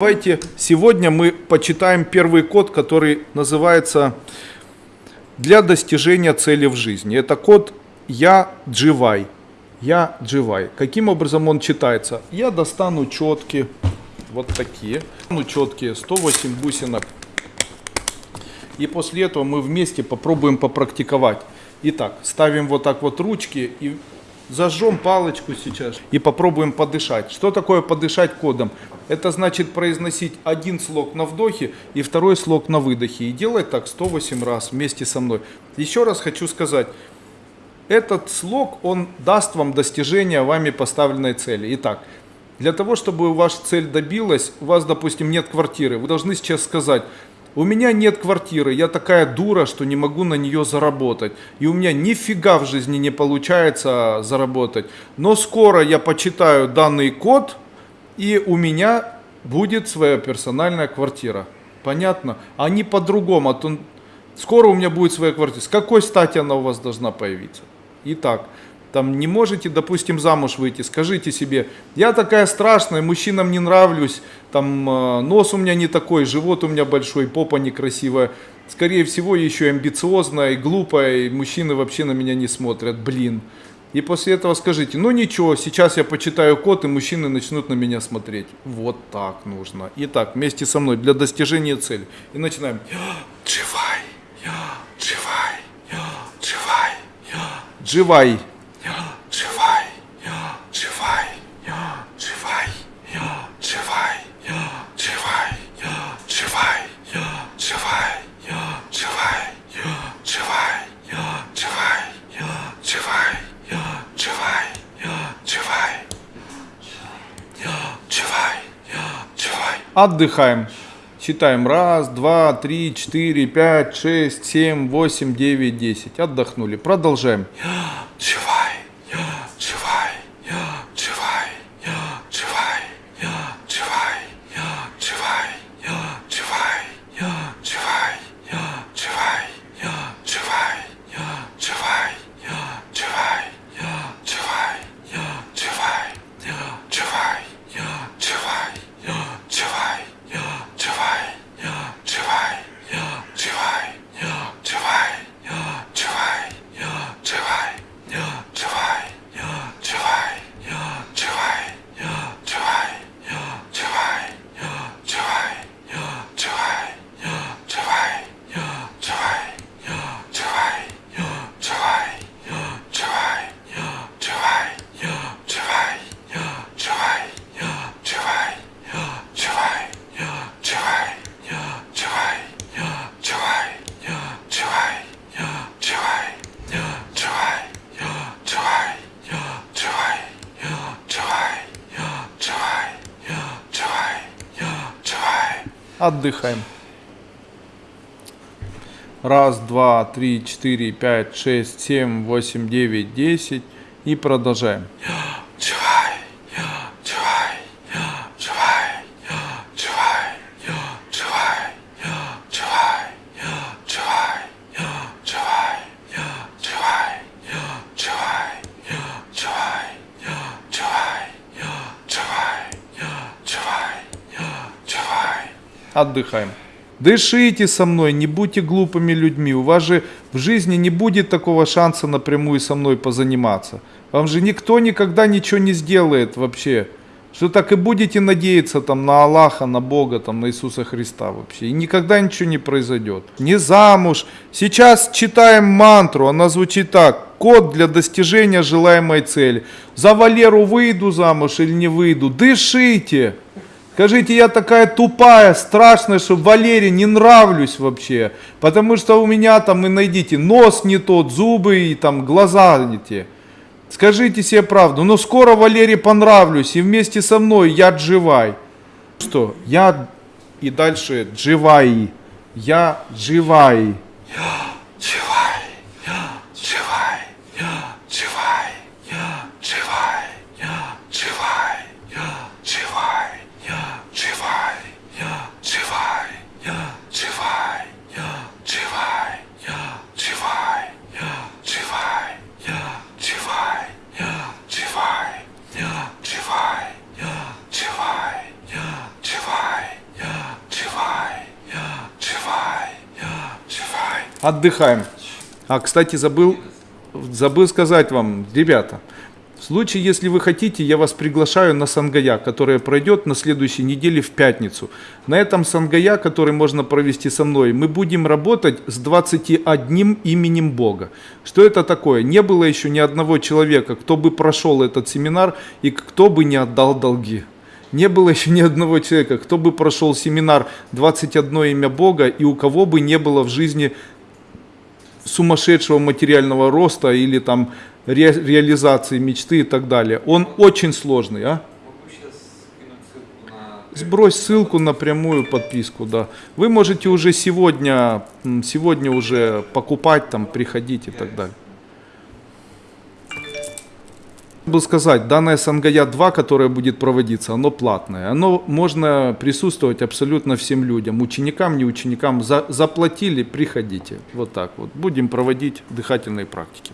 Давайте сегодня мы почитаем первый код, который называется «Для достижения цели в жизни». Это код «Я дживай». «Я дживай». Каким образом он читается? Я достану четки, вот такие. Ну, четкие, 108 бусинок. И после этого мы вместе попробуем попрактиковать. Итак, ставим вот так вот ручки и Зажжем палочку сейчас и попробуем подышать. Что такое подышать кодом? Это значит произносить один слог на вдохе и второй слог на выдохе. И делать так 108 раз вместе со мной. Еще раз хочу сказать. Этот слог, он даст вам достижение вами поставленной цели. Итак, для того, чтобы ваша цель добилась, у вас, допустим, нет квартиры, вы должны сейчас сказать, у меня нет квартиры, я такая дура, что не могу на нее заработать. И у меня нифига в жизни не получается заработать. Но скоро я почитаю данный код, и у меня будет своя персональная квартира. Понятно? А не по-другому. А то скоро у меня будет своя квартира. С какой стати она у вас должна появиться? Итак, там не можете, допустим, замуж выйти, скажите себе, я такая страшная, мужчинам не нравлюсь, там э, нос у меня не такой, живот у меня большой, попа некрасивая, скорее всего еще амбициозная и глупая, и мужчины вообще на меня не смотрят, блин. И после этого скажите, ну ничего, сейчас я почитаю код, и мужчины начнут на меня смотреть. Вот так нужно. Итак, вместе со мной для достижения цели. И начинаем. Я живай, я живай, я живай, я живай. Отдыхаем. Считаем. Раз, два, три, четыре, пять, шесть, семь, восемь, девять, десять. Отдохнули. Продолжаем. Отдыхаем. Раз, два, три, четыре, пять, шесть, семь, восемь, девять, десять. И продолжаем. Отдыхаем. Дышите со мной, не будьте глупыми людьми. У вас же в жизни не будет такого шанса напрямую со мной позаниматься. Вам же никто никогда ничего не сделает вообще. Что так и будете надеяться там на Аллаха, на Бога, там на Иисуса Христа вообще. И никогда ничего не произойдет. Не замуж. Сейчас читаем мантру, она звучит так. Код для достижения желаемой цели. За Валеру выйду замуж или не выйду. Дышите. Скажите, я такая тупая, страшная, что Валере не нравлюсь вообще. Потому что у меня там, и найдите, нос не тот, зубы и там глаза не те. Скажите себе правду, но скоро Валере понравлюсь, и вместе со мной я дживай. Что? Я и дальше дживай. Я дживай. Я Живай, Отдыхаем. А, кстати, забыл, забыл сказать вам, ребята, в случае, если вы хотите, я вас приглашаю на Сангая, которая пройдет на следующей неделе в пятницу. На этом Сангая, который можно провести со мной, мы будем работать с 21 именем Бога. Что это такое? Не было еще ни одного человека, кто бы прошел этот семинар и кто бы не отдал долги. Не было еще ни одного человека, кто бы прошел семинар 21 имя Бога и у кого бы не было в жизни сумасшедшего материального роста или там ре- реализации мечты и так далее. Он очень сложный, а? Сбрось ссылку на прямую подписку, да. Вы можете уже сегодня, сегодня уже покупать, там, приходить и так далее. Был сказать, данное Сангая 2, которое будет проводиться, оно платное. Оно можно присутствовать абсолютно всем людям, ученикам, не ученикам. За, заплатили, приходите. Вот так вот. Будем проводить дыхательные практики.